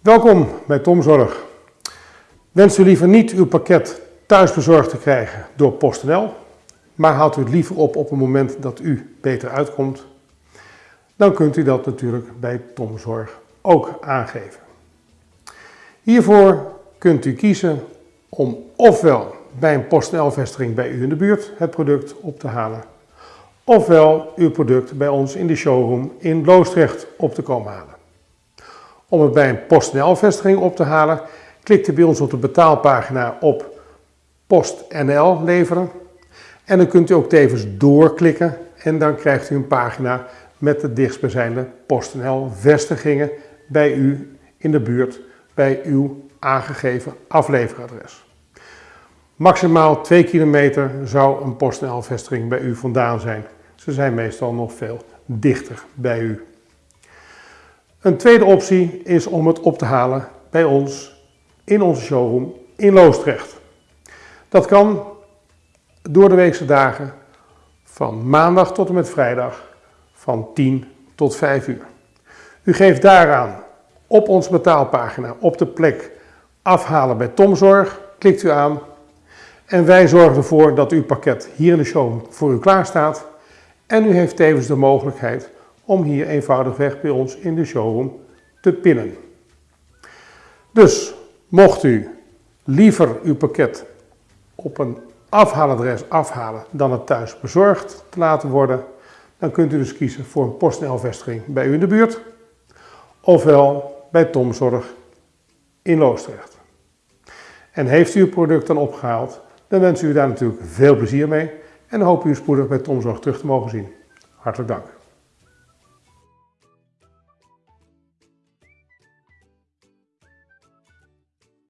Welkom bij Tomzorg. Wenst u liever niet uw pakket thuis bezorgd te krijgen door PostNL, maar haalt u het liever op op een moment dat u beter uitkomt, dan kunt u dat natuurlijk bij Tomzorg ook aangeven. Hiervoor kunt u kiezen om ofwel bij een PostNL-vestiging bij u in de buurt het product op te halen, ofwel uw product bij ons in de showroom in Loosdrecht op te komen halen. Om het bij een PostNL-vestiging op te halen, klikt u bij ons op de betaalpagina op PostNL leveren. En dan kunt u ook tevens doorklikken en dan krijgt u een pagina met de dichtstbijzijnde PostNL-vestigingen bij u in de buurt bij uw aangegeven afleveradres. Maximaal 2 kilometer zou een PostNL-vestiging bij u vandaan zijn. Ze zijn meestal nog veel dichter bij u. Een tweede optie is om het op te halen bij ons in onze showroom in Loosdrecht. Dat kan door de weekse dagen van maandag tot en met vrijdag van 10 tot 5 uur. U geeft daaraan op onze betaalpagina op de plek afhalen bij Tomzorg, klikt u aan en wij zorgen ervoor dat uw pakket hier in de showroom voor u klaar staat en u heeft tevens de mogelijkheid om hier eenvoudigweg bij ons in de showroom te pinnen. Dus mocht u liever uw pakket op een afhaaladres afhalen dan het thuis bezorgd te laten worden, dan kunt u dus kiezen voor een PostNL-vestiging bij u in de buurt, ofwel bij Tomzorg in Loosdrecht. En heeft u uw product dan opgehaald, dan wens u daar natuurlijk veel plezier mee en hoop u spoedig bij Tomzorg terug te mogen zien. Hartelijk dank.